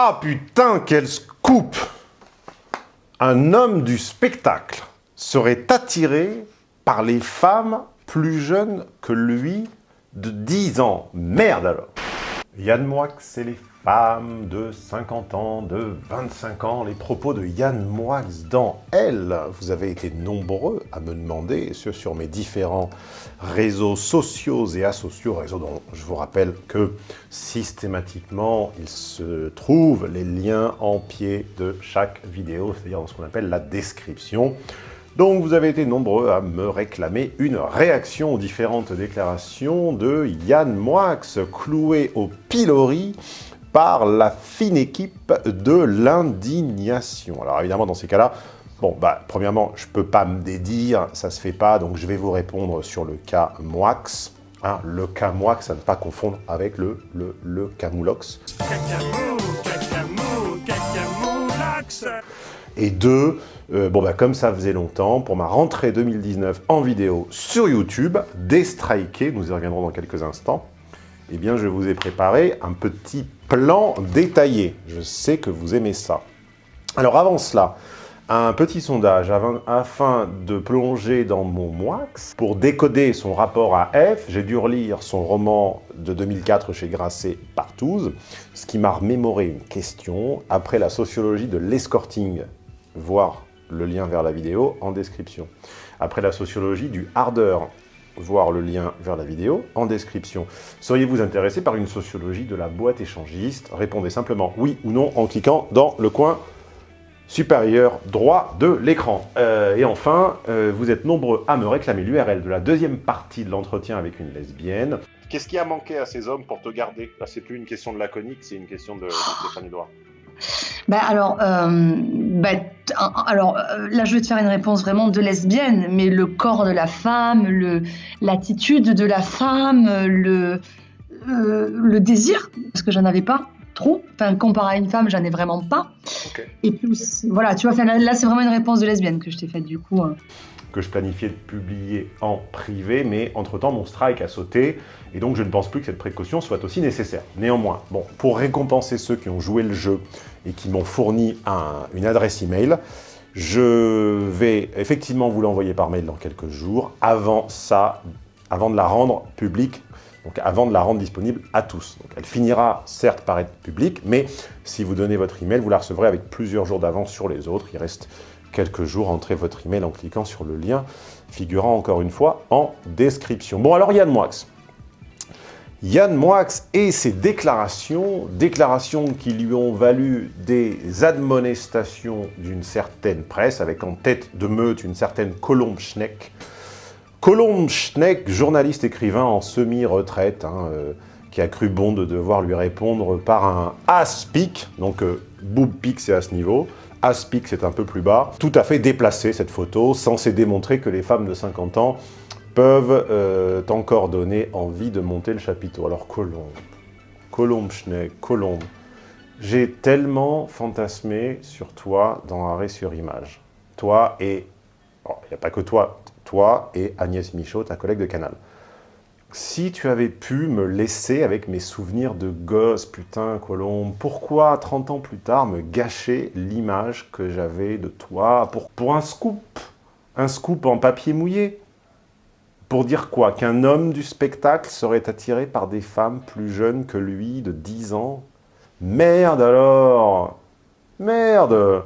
Ah putain, quel scoop Un homme du spectacle serait attiré par les femmes plus jeunes que lui de 10 ans. Merde alors Yann Moix et les de 50 ans, de 25 ans, les propos de Yann Moix dans Elle. Vous avez été nombreux à me demander, sur mes différents réseaux sociaux et asociaux, réseaux dont je vous rappelle que systématiquement, il se trouve les liens en pied de chaque vidéo, c'est-à-dire dans ce qu'on appelle la description. Donc vous avez été nombreux à me réclamer une réaction aux différentes déclarations de Yann Moix, cloué au pilori par la fine équipe de l'indignation. Alors évidemment, dans ces cas-là, bon, bah, premièrement, je ne peux pas me dédire, ça se fait pas, donc je vais vous répondre sur le cas Moix. Hein, le cas Moix, à ne pas confondre avec le, le, le Camoulox. Et deux, euh, bon bah comme ça faisait longtemps, pour ma rentrée 2019 en vidéo sur YouTube, déstriké, nous y reviendrons dans quelques instants, eh bien je vous ai préparé un petit plan détaillé. Je sais que vous aimez ça. Alors avant cela, un petit sondage afin de plonger dans mon moix. Pour décoder son rapport à F, j'ai dû relire son roman de 2004 chez Grasset, Partouze, ce qui m'a remémoré une question. Après la sociologie de l'escorting, voir le lien vers la vidéo en description. Après la sociologie du hardeur, voir le lien vers la vidéo en description. Seriez-vous intéressé par une sociologie de la boîte échangiste? Répondez simplement oui ou non en cliquant dans le coin supérieur droit de l'écran. Euh, et enfin, euh, vous êtes nombreux à me réclamer l'URL de la deuxième partie de l'entretien avec une lesbienne. Qu'est-ce qui a manqué à ces hommes pour te garder? Là, c'est plus une question de laconique, c'est une question de, de Stéphane Edouard. Ben alors, euh, ben, alors euh, là, je vais te faire une réponse vraiment de lesbienne, mais le corps de la femme, le l'attitude de la femme, le euh, le désir, parce que j'en avais pas trop. Enfin, comparé à une femme, j'en ai vraiment pas. Et plus, voilà, tu vois, là, là c'est vraiment une réponse de lesbienne que je t'ai faite du coup. Hein que je planifiais de publier en privé, mais entre-temps, mon strike a sauté, et donc je ne pense plus que cette précaution soit aussi nécessaire. Néanmoins, pour récompenser ceux qui ont joué le jeu et qui m'ont fourni une adresse email, je vais effectivement vous l'envoyer par mail dans quelques jours, avant ça, avant de la rendre publique, donc avant de la rendre disponible à tous. Elle finira certes par être publique, mais si vous donnez votre email, vous la recevrez avec plusieurs jours d'avance sur les autres. Il reste quelques jours, entrez votre email en cliquant sur le lien figurant encore une fois en description. Bon alors Yann Moix. Yann Moix et ses déclarations, déclarations qui lui ont valu des admonestations d'une certaine presse, avec en tête de meute une certaine Colombe Schneck. Colombe Schneck, journaliste écrivain en semi-retraite, hein, euh, qui a cru bon de devoir lui répondre par un aspic, donc euh, boob pic c'est à ce niveau, Aspic, c'est un peu plus bas. Tout à fait déplacé, cette photo, censée démontrer que les femmes de 50 ans peuvent euh, encore donner envie de monter le chapiteau. Alors, Colombe, Colombe Schneck, Colombe, j'ai tellement fantasmé sur toi dans Arrêt sur Image. Toi et... Il n'y a pas que toi, toi et Agnès Michaud, ta collègue de Canal si tu avais pu me laisser avec mes souvenirs de gosse, putain, Colombe, pourquoi 30 ans plus tard me gâcher l'image que j'avais de toi pour, un scoop? Un scoop en papier mouillé? Pour dire quoi Qu'un homme du spectacle serait attiré par des femmes plus jeunes que lui, de 10 ans? Merde alors! Merde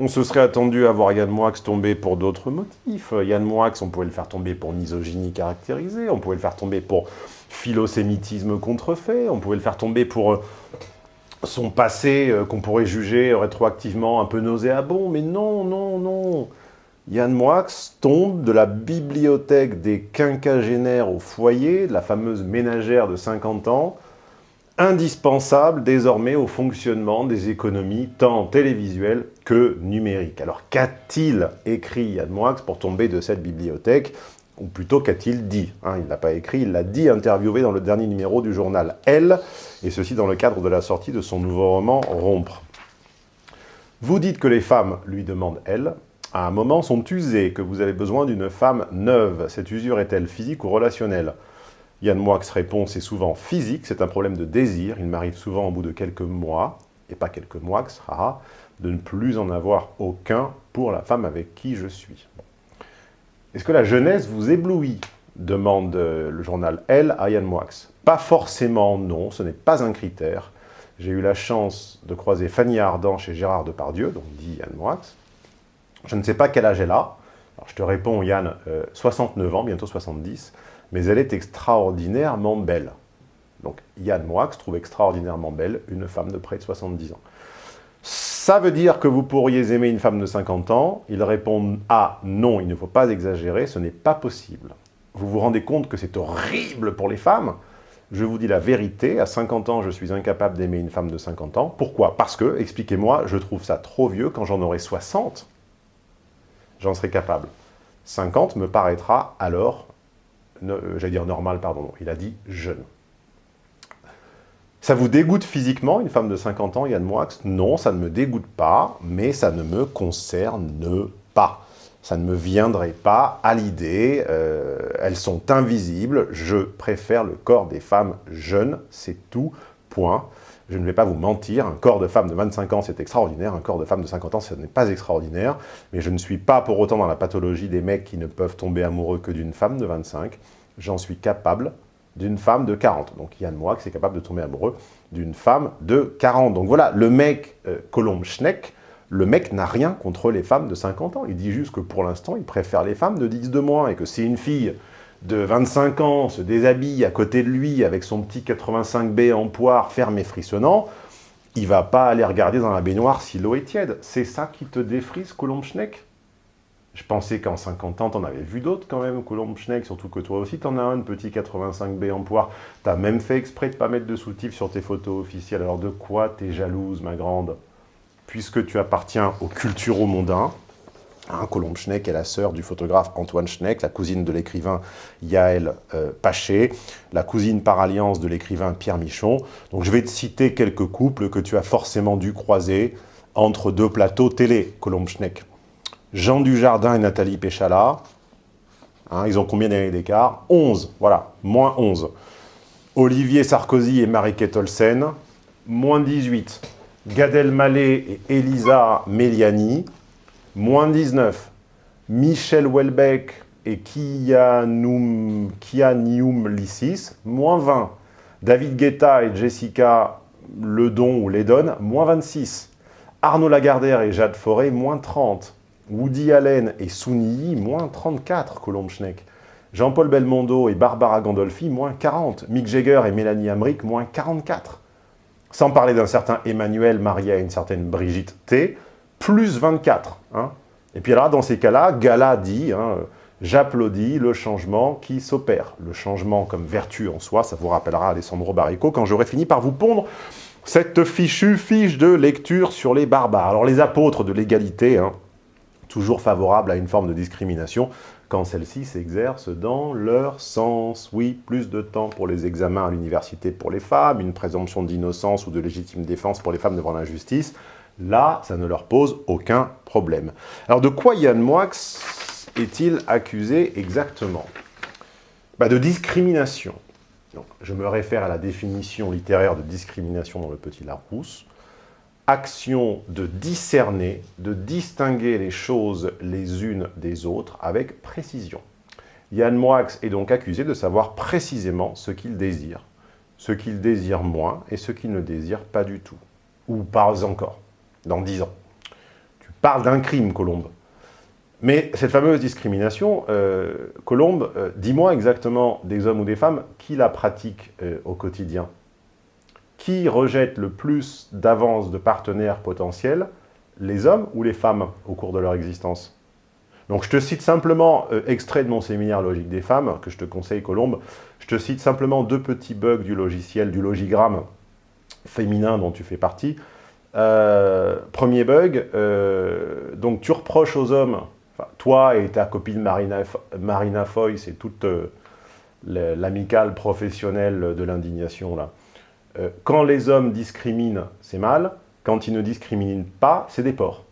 on se serait attendu à voir Yann Moix tomber pour d'autres motifs. Yann Moix, on pouvait le faire tomber pour misogynie caractérisée, on pouvait le faire tomber pour philosémitisme contrefait, on pouvait le faire tomber pour euh, son passé euh, qu'on pourrait juger rétroactivement un peu nauséabond, mais non, non, non. Yann Moix tombe de la bibliothèque des quinquagénaires au foyer, de la fameuse ménagère de 50 ans, indispensable désormais au fonctionnement des économies tant télévisuelles que numériques. Alors qu'a-t-il écrit Yann Moix pour tomber de cette bibliothèque? Ou plutôt qu'a-t-il dit? Hein, Il ne l'a pas écrit, il l'a dit, interviewé dans le dernier numéro du journal Elle, et ceci dans le cadre de la sortie de son nouveau roman « Rompre ». Vous dites que les femmes, lui demande Elle, à un moment sont usées, que vous avez besoin d'une femme neuve. Cette usure est-elle physique ou relationnelle? Yann Moix répond, c'est souvent physique, c'est un problème de désir, il m'arrive souvent au bout de quelques mois. et pas quelques mois, haha, de ne plus en avoir aucun pour la femme avec qui je suis. Est-ce que la jeunesse vous éblouit? demande euh, le journal Elle à Yann Moix. Pas forcément, non, ce n'est pas un critère. J'ai eu la chance de croiser Fanny Ardant chez Gérard Depardieu, donc dit Yann Moix. Je ne sais pas quel âge elle a. Alors, je te réponds, Yann, 69 euh, ans, bientôt 70, mais elle est extraordinairement belle. Donc Yann Moix trouve extraordinairement belle une femme de près de 70 ans. Ça veut dire que vous pourriez aimer une femme de 50 ans Il répond « Ah, non, il ne faut pas exagérer, ce n'est pas possible. » Vous vous rendez compte que c'est horrible pour les femmes Je vous dis la vérité, à 50 ans, je suis incapable d'aimer une femme de 50 ans. Pourquoi? Parce que, expliquez-moi, je trouve ça trop vieux. Quand j'en aurai 60, j'en serai capable. 50 me paraîtra alors, euh, j'allais dire normal, pardon, il a dit jeune. Ça vous dégoûte physiquement, une femme de 50 ans, Yann Moix? Non, ça ne me dégoûte pas, mais ça ne me concerne pas. Ça ne me viendrait pas à l'idée, euh, elles sont invisibles, je préfère le corps des femmes jeunes, c'est tout, point. Je ne vais pas vous mentir, un corps de femme de 25 ans, c'est extraordinaire, un corps de femme de 50 ans, ce n'est pas extraordinaire, mais je ne suis pas pour autant dans la pathologie des mecs qui ne peuvent tomber amoureux que d'une femme de 25. J'en suis capable, d'une femme de 40. Donc Yann Moix est capable de tomber amoureux d'une femme de 40. Donc voilà, le mec euh, Schneck, le mec n'a rien contre les femmes de 50 ans. Il dit juste que pour l'instant, il préfère les femmes de 10 de moins et que si une fille de 25 ans se déshabille à côté de lui avec son petit 85B en poire ferme et frissonnant, il va pas aller regarder dans la baignoire si l'eau est tiède. C'est ça qui te défrise, Colombe Schneck? Je pensais qu'en 50 ans, t'en avais vu d'autres quand même, Colombe Schneck, surtout que toi aussi t'en as un, petit 85B en poire. T'as même fait exprès de pas mettre de soutif sur tes photos officielles. Alors de quoi t'es jalouse, ma grande? Puisque tu appartiens aux culturaux mondains, hein, Colombe Schneck est la sœur du photographe Antoine Schneck, la cousine de l'écrivain Yael euh, Paché, la cousine par alliance de l'écrivain Pierre Michon. Donc je vais te citer quelques couples que tu as forcément dû croiser entre deux plateaux télé, Colombe Schneck. Jean Dujardin et Nathalie Péchala. Hein, ils ont combien d'années d'écart? 11, voilà, moins 11. Olivier Sarkozy et Marie-Kate moins 18. Gad Elmaleh et Elisa Meliani, moins 19. Michel Welbeck et Kianium Lissis, moins 20. David Guetta et Jessica Ledon ou Ledon, moins 26. Arnaud Lagardère et Jade Forêt, moins 30. Woody Allen et Souni, moins 34, Colombe Schneck. Jean-Paul Belmondo et Barbara Gandolfi, moins 40. Mick Jagger et Mélanie Amric, moins 44. Sans parler d'un certain Emmanuel Maria et une certaine Brigitte T, plus 24. Hein. Et puis là, dans ces cas-là, Gala dit hein, J'applaudis le changement qui s'opère ». Le changement comme vertu en soi, ça vous rappellera Alessandro Barrico, quand j'aurai fini par vous pondre cette fichue fiche de lecture sur les barbares. Alors les apôtres de l'égalité, hein, toujours favorable à une forme de discrimination quand celle-ci s'exerce dans leur sens. Oui, plus de temps pour les examens à l'université pour les femmes, une présomption d'innocence ou de légitime défense pour les femmes devant l'injustice. Là, ça ne leur pose aucun problème. Alors de quoi Yann Moix est-il accusé exactement? Bah, De discrimination. je me réfère à la définition littéraire de discrimination dans le Petit Larousse action de discerner, de distinguer les choses les unes des autres avec précision. Yann Moix est donc accusé de savoir précisément ce qu'il désire, ce qu'il désire moins et ce qu'il ne désire pas du tout. Ou pas encore, dans dix ans. Tu parles d'un crime, Colombe. Mais cette fameuse discrimination, euh, Colombe, euh, dis-moi exactement des hommes ou des femmes qui la pratiquent euh, au quotidien qui rejette le plus d'avances de partenaires potentiels, les hommes ou les femmes au cours de leur existence? Donc je te cite simplement, euh, extrait de mon séminaire Logique des femmes, que je te conseille Colombe, je te cite simplement deux petits bugs du logiciel, du logigramme féminin dont tu fais partie. Euh, premier bug, euh, donc tu reproches aux hommes, toi et ta copine Marina, Marina Foy, c'est toute l'amicale professionnelle de l'indignation là, euh, quand les hommes discriminent, c'est mal. Quand ils ne discriminent pas, c'est des porcs.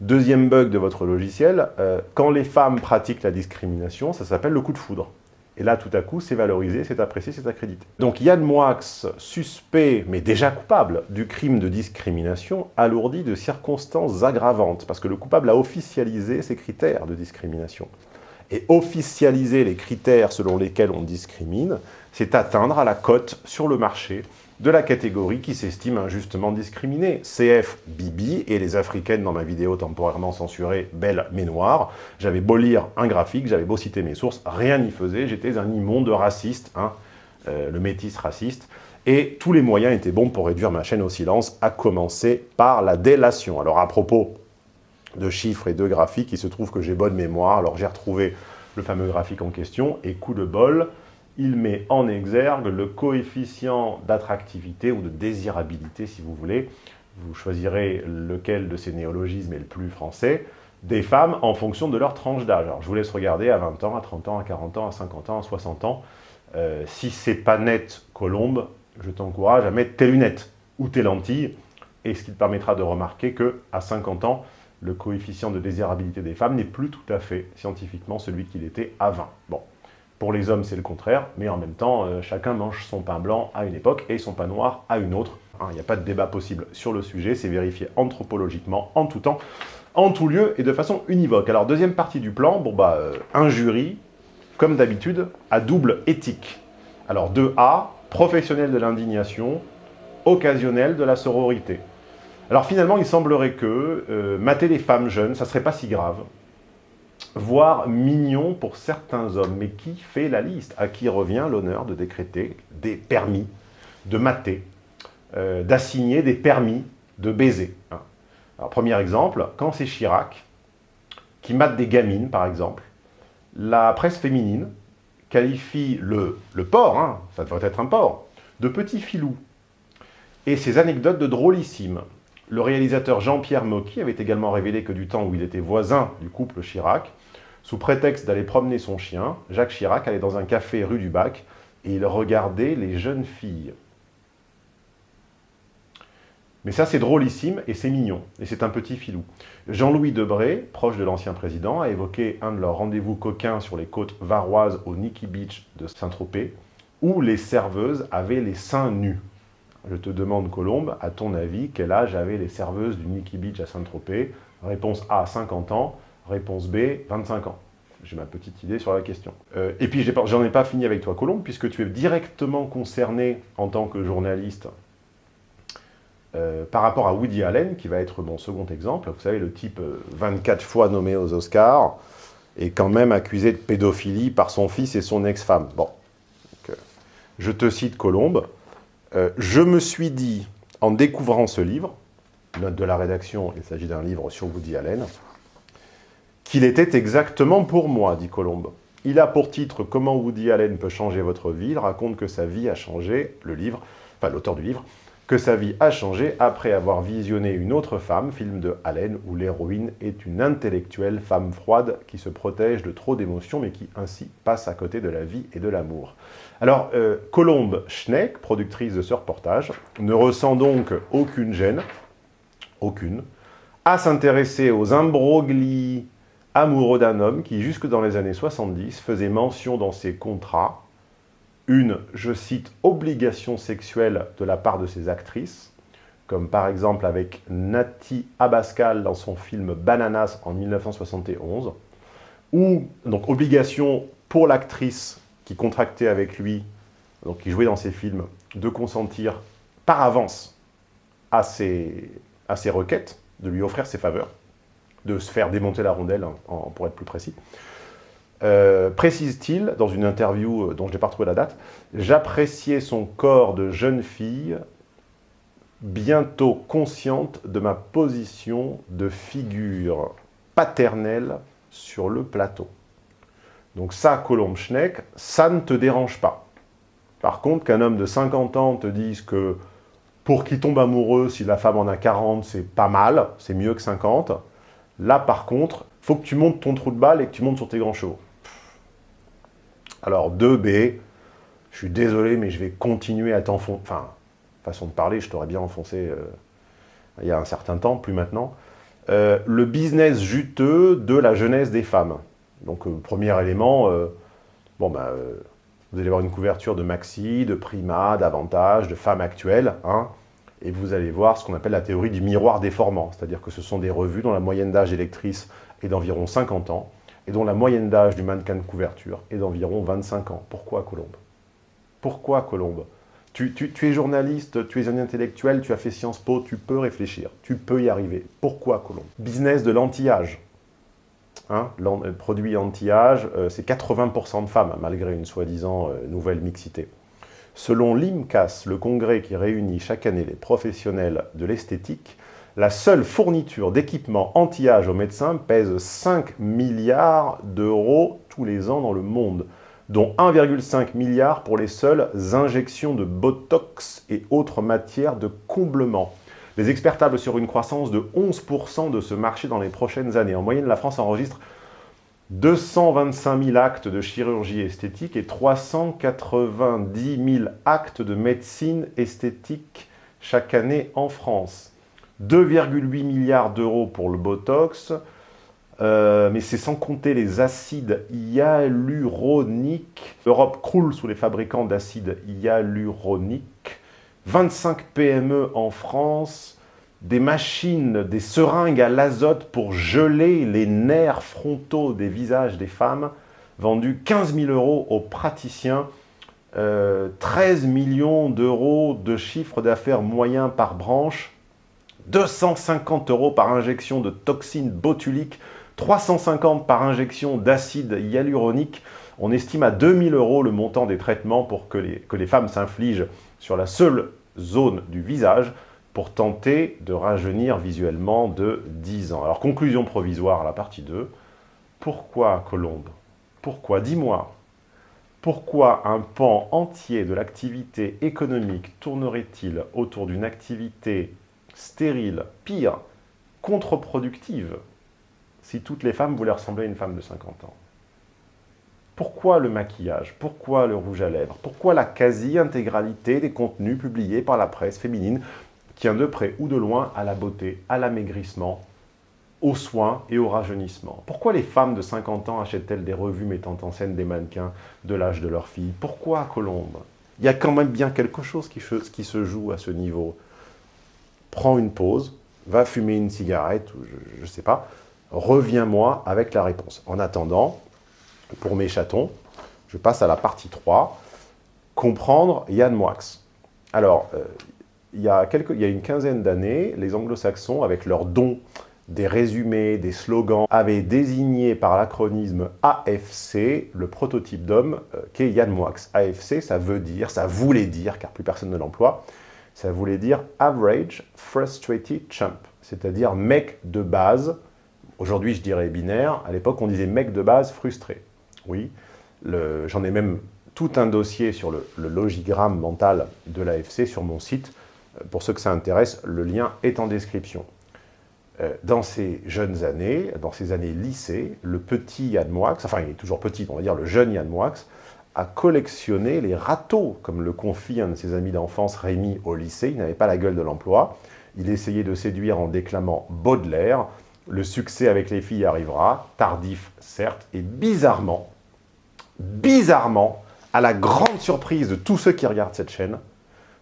Deuxième bug de votre logiciel, euh, quand les femmes pratiquent la discrimination, ça s'appelle le coup de foudre. Et là, tout à coup, c'est valorisé, c'est apprécié, c'est accrédité. Donc Yann Moix, suspect, mais déjà coupable, du crime de discrimination, alourdi de circonstances aggravantes, parce que le coupable a officialisé ses critères de discrimination. Et officialiser les critères selon lesquels on discrimine, c'est atteindre à la cote sur le marché de la catégorie qui s'estime injustement discriminée. CF Bibi et les africaines dans ma vidéo temporairement censurée Belle mais noire. J'avais beau lire un graphique, j'avais beau citer mes sources, rien n'y faisait, j'étais un immonde raciste, hein, euh, le métis raciste, et tous les moyens étaient bons pour réduire ma chaîne au silence, à commencer par la délation. Alors à propos de chiffres et de graphiques, il se trouve que j'ai bonne mémoire, alors j'ai retrouvé le fameux graphique en question, et coup de bol, il met en exergue le coefficient d'attractivité ou de désirabilité, si vous voulez, vous choisirez lequel de ces néologismes est le plus français, des femmes en fonction de leur tranche d'âge. Alors je vous laisse regarder à 20 ans, à 30 ans, à 40 ans, à 50 ans, à 60 ans. Euh, si c'est pas net, Colombe, je t'encourage à mettre tes lunettes ou tes lentilles, et ce qui te permettra de remarquer que à 50 ans, le coefficient de désirabilité des femmes n'est plus tout à fait scientifiquement celui qu'il était à 20. Bon, pour les hommes, c'est le contraire, mais en même temps, euh, chacun mange son pain blanc à une époque et son pain noir à une autre. Hein, il n'y a pas de débat possible sur le sujet, c'est vérifié anthropologiquement, en tout temps, en tout lieu et de façon univoque. Alors, deuxième partie du plan, bon bah, euh, jury, comme d'habitude, à double éthique. Alors, 2A, professionnel de l'indignation, occasionnel de la sororité. Alors finalement, il semblerait que euh, mater les femmes jeunes, ça serait pas si grave voire mignon pour certains hommes. Mais qui fait la liste? À qui revient l'honneur de décréter des permis de mater, euh, d'assigner des permis de baiser hein? Premier exemple, quand c'est Chirac, qui mate des gamines, par exemple, la presse féminine qualifie le, le porc, hein, ça doit être un porc, de petit filou. Et ces anecdotes de drôlissimes. Le réalisateur Jean-Pierre Mocky avait également révélé que du temps où il était voisin du couple Chirac, sous prétexte d'aller promener son chien, Jacques Chirac allait dans un café rue du Bac et il regardait les jeunes filles. Mais ça, c'est drôlissime et c'est mignon. Et c'est un petit filou. Jean-Louis Debré, proche de l'ancien président, a évoqué un de leurs rendez-vous coquins sur les côtes varoises au Nikki Beach de Saint-Tropez, où les serveuses avaient les seins nus. Je te demande, Colombe, à ton avis, quel âge avaient les serveuses du Nikki Beach à Saint-Tropez? Réponse A, 50 ans. Réponse B, 25 ans. J'ai ma petite idée sur la question. Euh, et puis, j'en ai, pas fini avec toi, Colombe, puisque tu es directement concerné en tant que journaliste euh, par rapport à Woody Allen, qui va être mon second exemple. Vous savez, le type 24 euh, fois nommé aux Oscars, est quand même accusé de pédophilie par son fils et son ex-femme. Bon, je te cite Colombe. je me suis dit, en découvrant ce livre, note de la rédaction, il s'agit d'un livre sur Woody Allen, qu'il était exactement pour moi, dit Colombe. Il a pour titre « Comment Woody Allen peut changer votre vie ». Il raconte que sa vie a changé, le livre, enfin l'auteur du livre, que sa vie a changé après avoir visionné Une autre femme, film de Allen, où l'héroïne est une intellectuelle femme froide qui se protège de trop d'émotions, mais qui ainsi passe à côté de la vie et de l'amour. Alors, euh, Colombe Schneck, productrice de ce reportage, ne ressent donc aucune gêne, aucune, à s'intéresser aux imbroglis amoureux d'un homme qui, jusque dans les années 70, faisait mention dans ses contrats une, je cite, obligation sexuelle de la part de ses actrices, comme par exemple avec Nati Abascal dans son film Bananas en 1971, ou donc obligation pour l'actrice qui contractait avec lui, donc qui jouait dans ses films, de consentir par avance à ses, à ses requêtes, de lui offrir ses faveurs de se faire démonter la rondelle, hein, pour être plus précis. Euh, précise-t-il, dans une interview euh, dont je n'ai pas retrouvé la date, « J'appréciais son corps de jeune fille, bientôt consciente de ma position de figure paternelle sur le plateau. » Donc ça, Colombe Schneck, ça ne te dérange pas. Par contre, qu'un homme de 50 ans te dise que pour qu'il tombe amoureux, si la femme en a 40, c'est pas mal, c'est mieux que 50, Là, par contre, faut que tu montes ton trou de balle et que tu montes sur tes grands chevaux. Alors, 2B, je suis désolé, mais je vais continuer à t'enfoncer. Enfin, façon de parler, je t'aurais bien enfoncé euh, il y a un certain temps, plus maintenant. Euh, le business juteux de la jeunesse des femmes. Donc, euh, premier élément, Bon, ben, vous allez voir une couverture de Maxi, de Prima, d'Avantage, de Femmes Actuelles, hein, et vous allez voir ce qu'on appelle la théorie du miroir déformant, c'est-à-dire que ce sont des revues dont la moyenne d'âge des lectrices est d'environ 50 ans, et dont la moyenne d'âge du mannequin de couverture est d'environ 25 ans. Pourquoi Colombe? Pourquoi Colombe? Tu, es journaliste, tu es un intellectuel, tu as fait Sciences Po, tu peux réfléchir, tu peux y arriver. Pourquoi Colombe? Business de l'anti-âge. Hein, euh, produit anti-âge, euh, c'est 80% de femmes, malgré une soi-disant euh, nouvelle mixité. Selon l'IMCAS, le congrès qui réunit chaque année les professionnels de l'esthétique, la seule fourniture d'équipements anti-âge aux médecins pèse 5 milliards d'euros tous les ans dans le monde, dont 1,5 milliard pour les seules injections de Botox et autres matières de comblement. Les experts tablent sur une croissance de 11% de ce marché dans les prochaines années. En moyenne, la France enregistre 225 000 actes de chirurgie esthétique et 390 000 actes de médecine esthétique chaque année en France. 2,8 milliards d'euros pour le Botox, euh, mais c'est sans compter les acides hyaluroniques. L'Europe croule sous les fabricants d'acides hyaluroniques. 25 PME en France, des machines, des seringues à l'azote pour geler les nerfs frontaux des visages des femmes, vendues 15 000 euros aux praticiens, 13 euh, millions d'euros de chiffre d'affaires moyen par branche, 250 euros par injection de toxines botuliques, 350 par injection d'acide hyaluronique. On estime à 2000 euros le montant des traitements pour que que les femmes s'infligent sur la seule zone du visage pour tenter de rajeunir visuellement de 10 ans. Alors, conclusion provisoire à la partie 2. Pourquoi Colombe? Pourquoi Dis-moi? Pourquoi un pan entier de l'activité économique tournerait-il autour d'une activité stérile, pire, contre-productive, si toutes les femmes voulaient ressembler à une femme de 50 ans? Pourquoi le maquillage? Pourquoi le rouge à lèvres? Pourquoi la quasi-intégralité des contenus publiés par la presse féminine tient de près ou de loin à la beauté, à l'amaigrissement, aux soins et au rajeunissement Pourquoi les femmes de 50 ans achètent-elles des revues mettant en scène des mannequins de l'âge de leur fille Pourquoi Colombe Il y a quand même bien quelque chose qui se joue à ce niveau prends une pause, va fumer une cigarette, ou je ne sais pas, reviens-moi avec la réponse. En attendant, pour mes chatons, je passe à la partie 3, comprendre Yann Moix. Alors, euh, il, y a une quinzaine d'années, les anglo-saxons, avec leurs dons des résumés, des slogans, avaient désigné par l'acronyme AFC le prototype d'homme euh, qu'est Yann Moix. AFC, ça veut dire, ça voulait dire, car plus personne ne l'emploie, ça voulait dire Average Frustrated Chump, c'est-à-dire mec de base. Aujourd'hui, je dirais binaire. À l'époque, on disait mec de base frustré. Oui, j'en ai même tout un dossier sur le, logigramme mental de l'AFC sur mon site. Pour ceux que ça intéresse, le lien est en description. Euh, dans ces jeunes années, dans ces années lycée, le petit Yann Moix, enfin il est toujours petit, on va dire le jeune Yann Moix, à collectionner les râteaux, comme le confie un de ses amis d'enfance, Rémi, au lycée. Il n'avait pas la gueule de l'emploi. Il essayait de séduire en déclamant Baudelaire. Le succès avec les filles arrivera, tardif certes, et bizarrement, bizarrement, à la grande surprise de tous ceux qui regardent cette chaîne,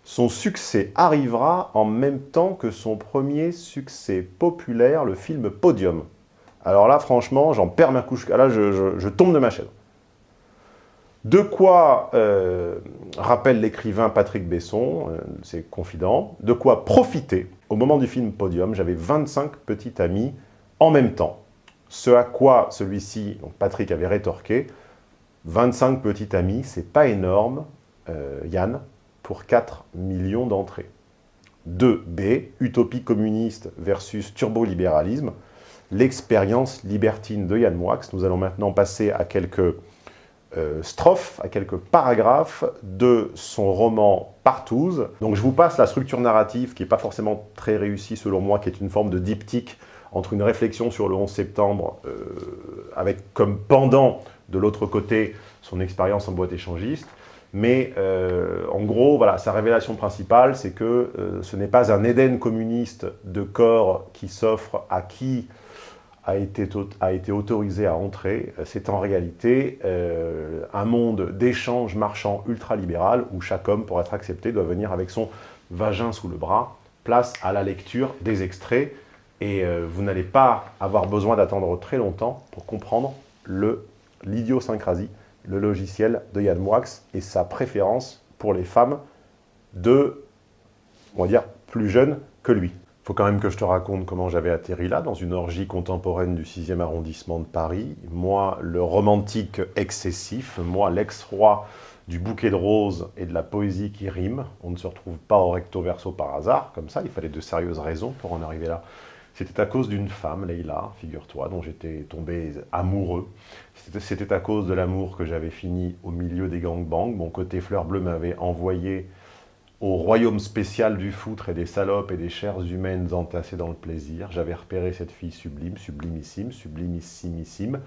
son succès arrivera en même temps que son premier succès populaire, le film Podium. Alors là, franchement, j'en perds ma couche. Là, je, tombe de ma chaise. De quoi euh, rappelle l'écrivain Patrick Besson, euh, c'est confident, de quoi profiter. Au moment du film Podium, j'avais 25 petits amis en même temps. Ce à quoi celui-ci, Patrick, avait rétorqué, 25 petits amis, c'est pas énorme, euh, Yann, pour 4 millions d'entrées. 2B, utopie communiste versus turbolibéralisme, l'expérience libertine de Yann Moix. Nous allons maintenant passer à quelques euh, strophes, à quelques paragraphes de son roman Partouze. Donc je vous passe la structure narrative qui n'est pas forcément très réussie selon moi, qui est une forme de diptyque entre une réflexion sur le 11 septembre euh, avec comme pendant de l'autre côté son expérience en boîte échangiste. Mais euh, en gros, voilà, sa révélation principale, c'est que ce n'est pas un Éden communiste de corps qui s'offre à qui a été, a été autorisé à entrer, c'est en réalité euh, un monde d'échange marchand ultralibéral où chaque homme, pour être accepté, doit venir avec son vagin sous le bras, place à la lecture des extraits, et euh, vous n'allez pas avoir besoin d'attendre très longtemps pour comprendre l'idiosyncrasie, le, logiciel de Yann Moix et sa préférence pour les femmes de, on va dire, plus jeunes que lui faut quand même que je te raconte comment j'avais atterri là, dans une orgie contemporaine du 6e arrondissement de Paris. Moi, le romantique excessif, moi, l'ex-roi du bouquet de roses et de la poésie qui rime. On ne se retrouve pas au recto verso par hasard, comme ça, il fallait de sérieuses raisons pour en arriver là. C'était à cause d'une femme, Leïla, figure-toi, dont j'étais tombé amoureux. C'était à cause de l'amour que j'avais fini au milieu des gangbangs. Mon côté fleur bleue m'avait envoyé au royaume spécial du foutre et des salopes et des chairs humaines entassées dans le plaisir, j'avais repéré cette fille sublime, sublimissime, sublimissimissime,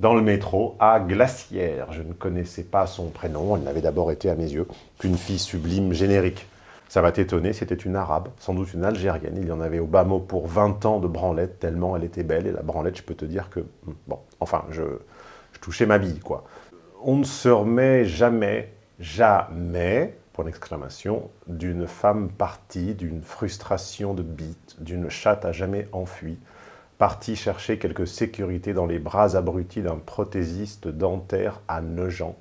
dans le métro, à Glacière. Je ne connaissais pas son prénom, elle n'avait d'abord été à mes yeux qu'une fille sublime générique. Ça m'a étonné, c'était une arabe, sans doute une algérienne. Il y en avait au bas mot pour 20 ans de branlette, tellement elle était belle. Et la branlette, je peux te dire que... Hmm, bon, enfin, je, touchais ma bille, quoi. On ne se remet jamais, jamais exclamation, d'une femme partie, d'une frustration de bite, d'une chatte à jamais enfuie, partie chercher quelque sécurité dans les bras abrutis d'un prothésiste dentaire à Nogent,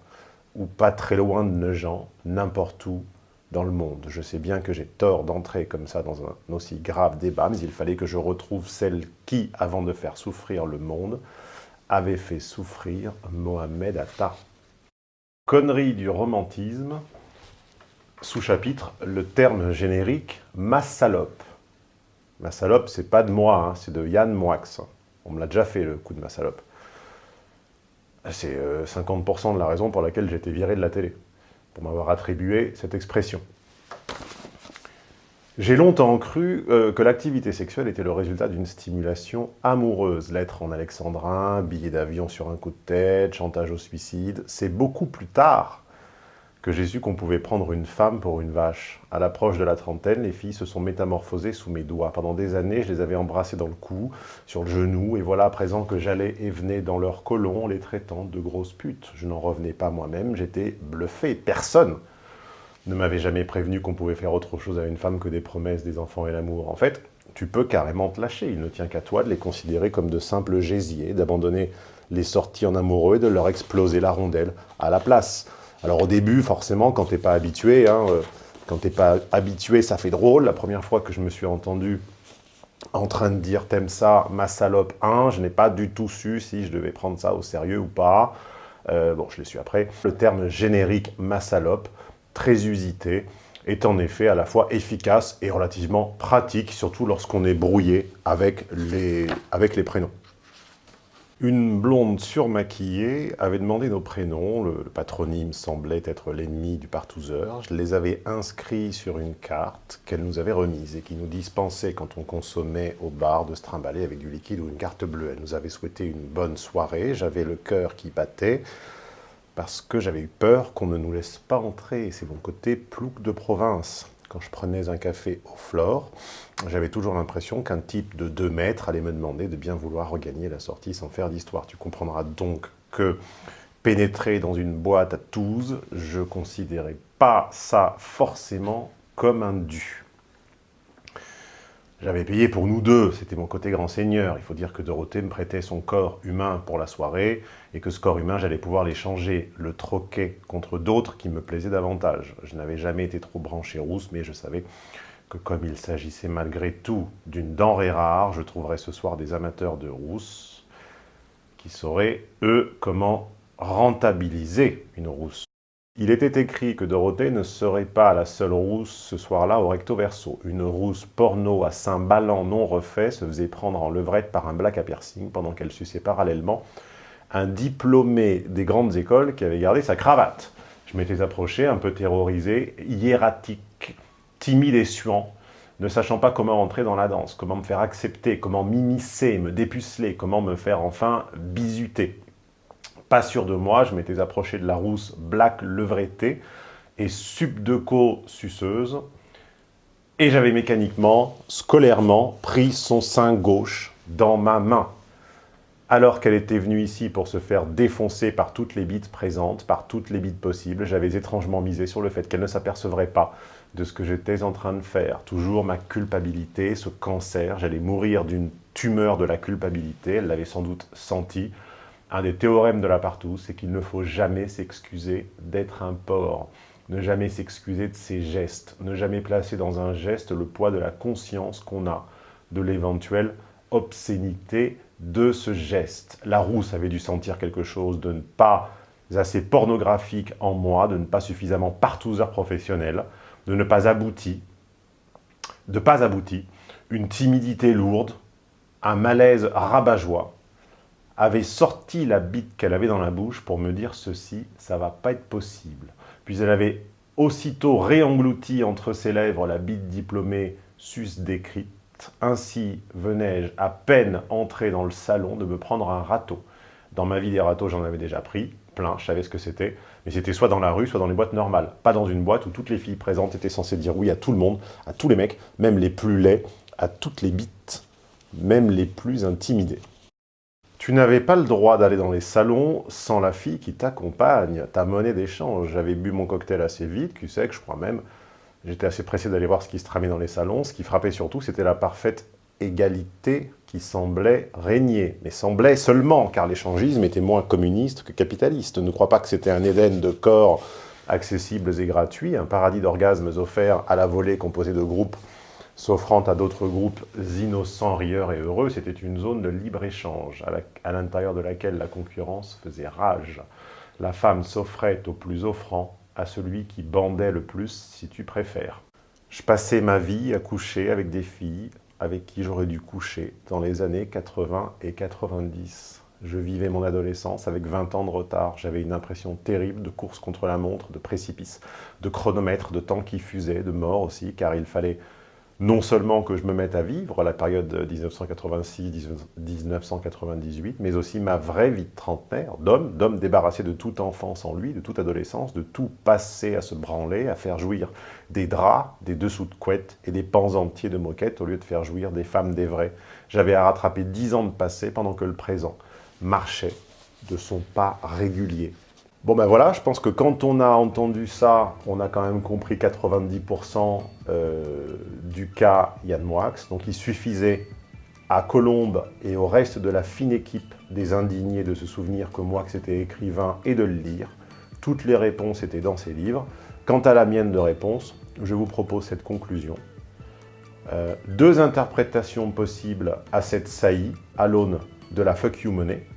ou pas très loin de Nogent, n'importe où dans le monde. Je sais bien que j'ai tort d'entrer comme ça dans un aussi grave débat, mais il fallait que je retrouve celle qui, avant de faire souffrir le monde, avait fait souffrir Mohamed Atta. Connerie du romantisme, sous-chapitre, le terme générique « ma salope ». Ma salope, c'est pas de moi, hein, c'est de Yann Moix. On me l'a déjà fait, le coup de ma salope. C'est 50% euh, de la raison pour laquelle j'ai été viré de la télé, pour m'avoir attribué cette expression. J'ai longtemps cru euh, que l'activité sexuelle était le résultat d'une stimulation amoureuse. Lettre en alexandrin, billet d'avion sur un coup de tête, chantage au suicide. C'est beaucoup plus tard que j'ai su qu'on pouvait prendre une femme pour une vache. À l'approche de la trentaine, les filles se sont métamorphosées sous mes doigts. Pendant des années, je les avais embrassées dans le cou, sur le genou, et voilà à présent que j'allais et venais dans leur colon, les traitant de grosses putes. Je n'en revenais pas moi-même, j'étais bluffé. Personne ne m'avait jamais prévenu qu'on pouvait faire autre chose à une femme que des promesses, des enfants et l'amour. En fait, tu peux carrément te lâcher. Il ne tient qu'à toi de les considérer comme de simples gésiers, d'abandonner les sorties en amoureux et de leur exploser la rondelle à la place. Alors au début, forcément, quand t'es pas habitué, hein, euh, quand t'es pas habitué, ça fait drôle. La première fois que je me suis entendu en train de dire « t'aimes ça, ma salope 1 », je n'ai pas du tout su si je devais prendre ça au sérieux ou pas. Euh, bon, je l'ai su après. Le terme générique « ma salope », très usité, est en effet à la fois efficace et relativement pratique, surtout lorsqu'on est brouillé avec les, avec les prénoms. Une blonde surmaquillée avait demandé nos prénoms, le, patronyme semblait être l'ennemi du partouzeur. Je les avais inscrits sur une carte qu'elle nous avait remise et qui nous dispensait quand on consommait au bar de se trimballer avec du liquide ou une carte bleue. Elle nous avait souhaité une bonne soirée, j'avais le cœur qui battait parce que j'avais eu peur qu'on ne nous laisse pas entrer. C'est mon côté plouc de province quand je prenais un café au Flore, j'avais toujours l'impression qu'un type de 2 mètres allait me demander de bien vouloir regagner la sortie sans faire d'histoire. Tu comprendras donc que pénétrer dans une boîte à Toulouse, je considérais pas ça forcément comme un dû. J'avais payé pour nous deux, c'était mon côté grand seigneur. Il faut dire que Dorothée me prêtait son corps humain pour la soirée et que ce corps humain, j'allais pouvoir l'échanger, le troquer contre d'autres qui me plaisaient davantage. Je n'avais jamais été trop branché rousse, mais je savais que comme il s'agissait malgré tout d'une denrée rare, je trouverais ce soir des amateurs de rousse qui sauraient, eux, comment rentabiliser une rousse. Il était écrit que Dorothée ne serait pas la seule rousse ce soir-là au recto verso. Une rousse porno à saint ballant non refait se faisait prendre en levrette par un black à piercing pendant qu'elle suçait parallèlement un diplômé des grandes écoles qui avait gardé sa cravate. Je m'étais approché, un peu terrorisé, hiératique, timide et suant, ne sachant pas comment entrer dans la danse, comment me faire accepter, comment m'immiscer, me dépuceler, comment me faire enfin bisuter. Pas sûr de moi, je m'étais approché de la rousse black levretée et subdeco suceuse, et j'avais mécaniquement, scolairement, pris son sein gauche dans ma main. alors qu'elle était venue ici pour se faire défoncer par toutes les bites présentes, par toutes les bites possibles, j'avais étrangement misé sur le fait qu'elle ne s'apercevrait pas de ce que j'étais en train de faire. Toujours ma culpabilité, ce cancer, j'allais mourir d'une tumeur de la culpabilité, elle l'avait sans doute senti. Un des théorèmes de la partout, c'est qu'il ne faut jamais s'excuser d'être un porc, ne jamais s'excuser de ses gestes, ne jamais placer dans un geste le poids de la conscience qu'on a de l'éventuelle obscénité de ce geste. La rousse avait dû sentir quelque chose de ne pas assez pornographique en moi, de ne pas suffisamment partouzeur professionnel, de ne pas abouti, de pas abouti, une timidité lourde, un malaise rabat-joie, avait sorti la bite qu'elle avait dans la bouche pour me dire ceci, ça va pas être possible. Puis elle avait aussitôt réenglouti entre ses lèvres la bite diplômée sus décrite, ainsi venais-je à peine entrer dans le salon de me prendre un râteau. Dans ma vie, des râteaux, j'en avais déjà pris, plein, je savais ce que c'était, mais c'était soit dans la rue, soit dans les boîtes normales, pas dans une boîte où toutes les filles présentes étaient censées dire oui à tout le monde, à tous les mecs, même les plus laids, à toutes les bites, même les plus intimidés. Tu n'avais pas le droit d'aller dans les salons sans la fille qui t'accompagne, ta monnaie d'échange. J'avais bu mon cocktail assez vite, tu sais que je crois même, J'étais assez pressé d'aller voir ce qui se tramait dans les salons. Ce qui frappait surtout, c'était la parfaite égalité qui semblait régner. Mais semblait seulement, car l'échangisme était moins communiste que capitaliste. Ne crois pas que c'était un Éden de corps accessibles et gratuits, un paradis d'orgasmes offerts à la volée composé de groupes s'offrant à d'autres groupes innocents, rieurs et heureux. C'était une zone de libre-échange à l'intérieur de laquelle la concurrence faisait rage. La femme s'offrait au plus offrant à celui qui bandait le plus, si tu préfères. Je passais ma vie à coucher avec des filles avec qui j'aurais dû coucher dans les années 80 et 90. Je vivais mon adolescence avec 20 ans de retard. J'avais une impression terrible de course contre la montre, de précipice, de chronomètre, de temps qui fusait, de mort aussi, car il fallait non seulement que je me mette à vivre la période 1986-1998, mais aussi ma vraie vie de trentenaire, d'homme, débarrassé de toute enfance en lui, de toute adolescence, de tout passé à se branler, à faire jouir des draps, des dessous de couette et des pans entiers de moquettes au lieu de faire jouir des femmes des vrais. J'avais à rattraper dix ans de passé pendant que le présent marchait de son pas régulier Bon ben voilà, je pense que quand on a entendu ça, on a quand même compris 90% euh, du cas Yann Moix. Donc il suffisait à Colombe et au reste de la fine équipe des indignés de se souvenir que Moix était écrivain et de le lire. Toutes les réponses étaient dans ses livres. Quant à la mienne de réponse, je vous propose cette conclusion. Euh, deux interprétations possibles à cette saillie à l'aune de la fuck you money.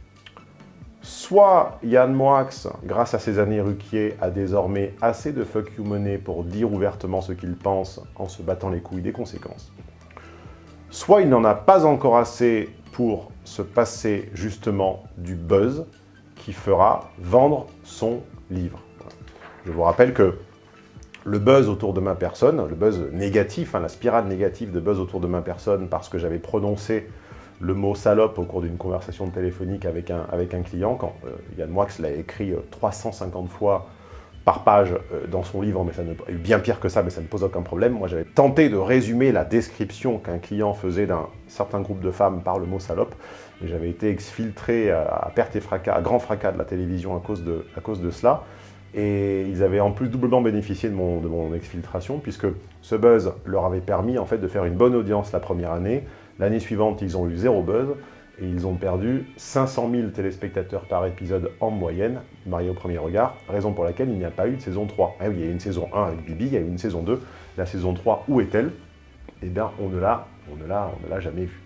Soit Yann Moix, grâce à ses années Ruquier, a désormais assez de fuck you money pour dire ouvertement ce qu'il pense en se battant les couilles des conséquences. Soit il n'en a pas encore assez pour se passer justement du buzz qui fera vendre son livre. Je vous rappelle que le buzz autour de ma personne, le buzz négatif, hein, la spirale négative de buzz autour de ma personne parce que j'avais prononcé le mot salope au cours d'une conversation téléphonique avec un, client, quand euh, Yann Moix l'a écrit 350 euh, fois par page euh, dans son livre, mais bien pire que ça, mais ça ne pose aucun problème. Moi, j'avais tenté de résumer la description qu'un client faisait d'un certain groupe de femmes par le mot salope, et j'avais été exfiltré à, perte et fracas, à grand fracas de la télévision à cause de, à cause de cela. Et ils avaient en plus doublement bénéficié de mon, de mon exfiltration, puisque ce buzz leur avait permis en fait de faire une bonne audience la première année, L'année suivante, ils ont eu zéro buzz et ils ont perdu 500 000 téléspectateurs par épisode en moyenne, marié au premier regard, raison pour laquelle il n'y a pas eu de saison 3. Ah oui, il y a eu une saison 1 avec Bibi, il y a eu une saison 2. La saison 3, où est-elle? Eh bien, on ne l'a jamais vue.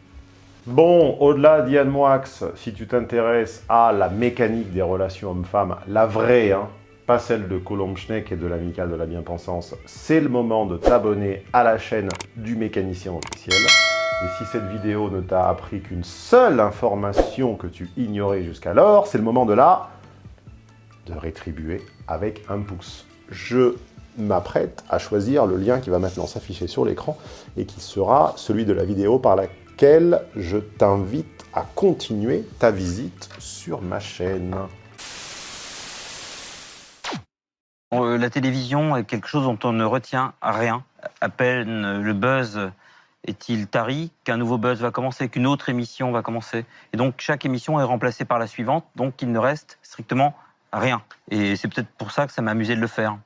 Bon, au-delà d'Yann Moix, si tu t'intéresses à la mécanique des relations hommes-femmes, la vraie, hein, pas celle de Colombe Schneck et de l'amicale de la bien-pensance, c'est le moment de t'abonner à la chaîne du mécanicien officiel. Et si cette vidéo ne t'a appris qu'une seule information que tu ignorais jusqu'alors, c'est le moment de la... de rétribuer avec un pouce. Je m'apprête à choisir le lien qui va maintenant s'afficher sur l'écran et qui sera celui de la vidéo par laquelle je t'invite à continuer ta visite sur ma chaîne. Euh, la télévision est quelque chose dont on ne retient rien. À peine le buzz est-il tari qu'un nouveau buzz va commencer, qu'une autre émission va commencer? Et donc chaque émission est remplacée par la suivante, donc il ne reste strictement rien. Et c'est peut-être pour ça que ça m'a amusé de le faire.